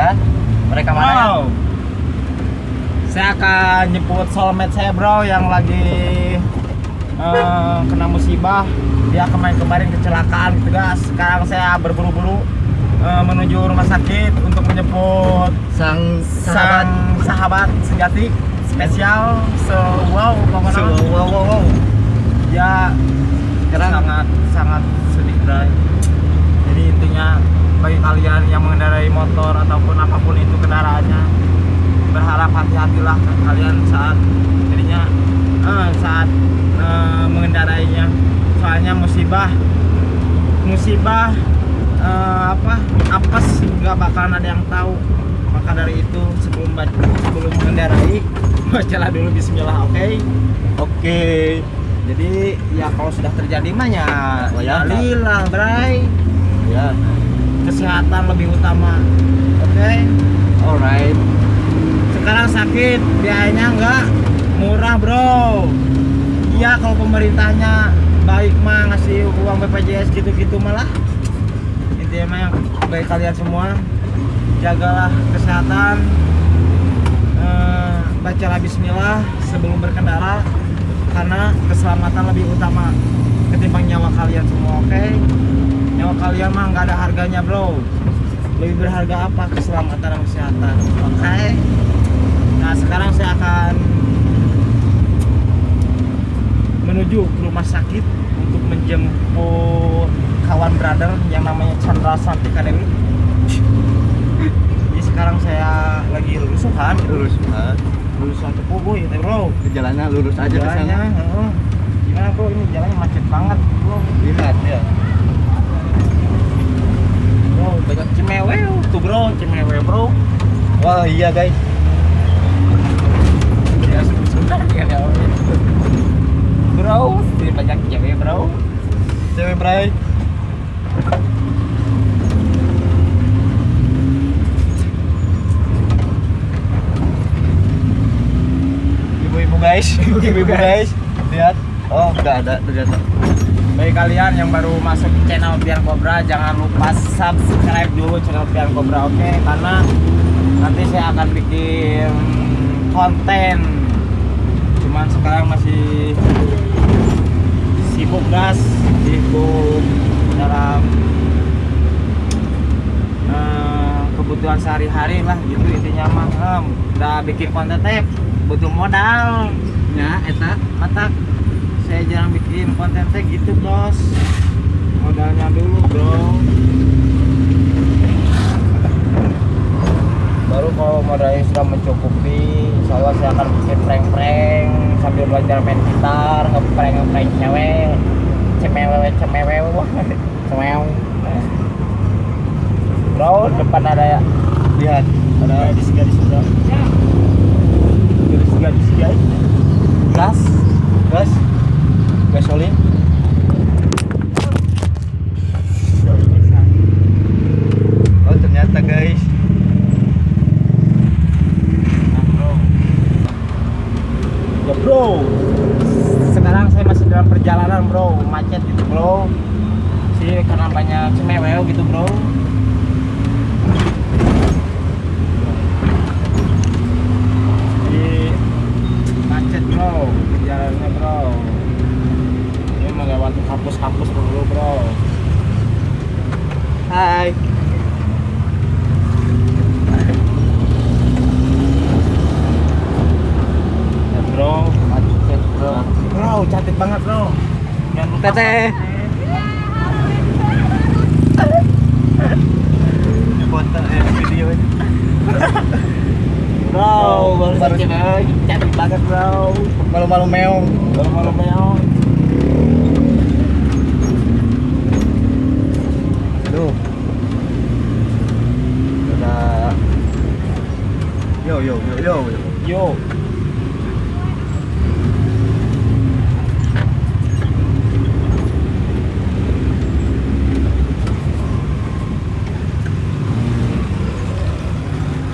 Dan mereka mana? Bro, saya akan jemput soulmate saya bro yang lagi eh, kena musibah. Dia kemarin kemarin kecelakaan gitu guys. Sekarang saya berburu-buru eh, menuju rumah sakit untuk menjemput Sang sang sahabat sejati spesial. So wow, pokoknya So, wow, wow, wow. ya Sekarang- sangat sangat sedih bray. Jadi intinya bagi kalian yang mengendarai motor ataupun apa pun itu kendaraannya berharap hati-hatilah kalian saat jadinya eh, saat eh, mengendarainya soalnya musibah musibah eh, apa apes nggak bakalan ada yang tahu maka dari itu sebelum sebelum mengendarai bacalah dulu Bismillah oke Oke. jadi ya kalau sudah terjadi mah ya ya. lillah bray Ya. Kesehatan lebih utama. Oke? Alright. sekarang sakit biayanya enggak murah bro. Iya kalau pemerintahnya baik mah ngasih uang BPJS gitu-gitu malah intinya mah yang baik kalian semua. Jagalah kesehatan. Eh, bacalah bismillah sebelum berkendara karena keselamatan lebih utama ketimbang nyawa kalian semua kalian mah nggak ada harganya bro. Lebih berharga apa? Keselamatan dan kesehatan. Oke. Nah sekarang saya akan menuju ke rumah sakit untuk menjemput kawan brother yang namanya Chandra Santika Dewi jadi sekarang saya lagi lulusan Lurus. Ah, lulusan Cepubu gitu bro. Jalannya lurus aja ke sana. heeh. gimana bro? Ini jalannya macet banget bro. Lihat ya. bro banyak cimewe tuh bro cimewe bro Wah, iya guys. ya sebentar ya ya. bro ini banyak cewek bro Cewek Bray. Ibu-ibu guys, ibu-ibu guys. Lihat. Oh, udah ada ternyata. Bagi kalian yang baru masuk channel Pian Cobra jangan lupa subscribe dulu channel Pian Cobra oke? Karena nanti saya akan bikin konten. Cuman sekarang masih sibuk gas sibuk dalam eh, kebutuhan sehari-hari lah gitu intinya mah. Udah bikin konten teh butuh modal. Ya, eta. mata saya jarang bikin konten teh gitu bos. Modalnya dulu bro. Baru kalau modalnya sudah mencukupi insya Allah saya akan bikin prank-prank sambil belajar main gitar ngeprank ngeprank cewek. Cemewe cemewe cemew bro depan ada ya? Lihat. ada di sini di sini gas Gas. Gasolin. Oh, ternyata guys. Ya bro, sekarang saya masih dalam perjalanan bro, macet gitu bro. Sih karena banyak cemewel gitu bro. Jadi macet bro, jalannya bro. Melewati kampus-kampus dulu bro. Hai. Ya bro, macet bro. Bro, cantik banget bro. Teteh. Foto eh video. Bro, baru cewek cantik banget bro. Malu-malu meong. Baru malam meong. 有有有有有。有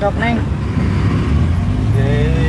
จบแน่งเย้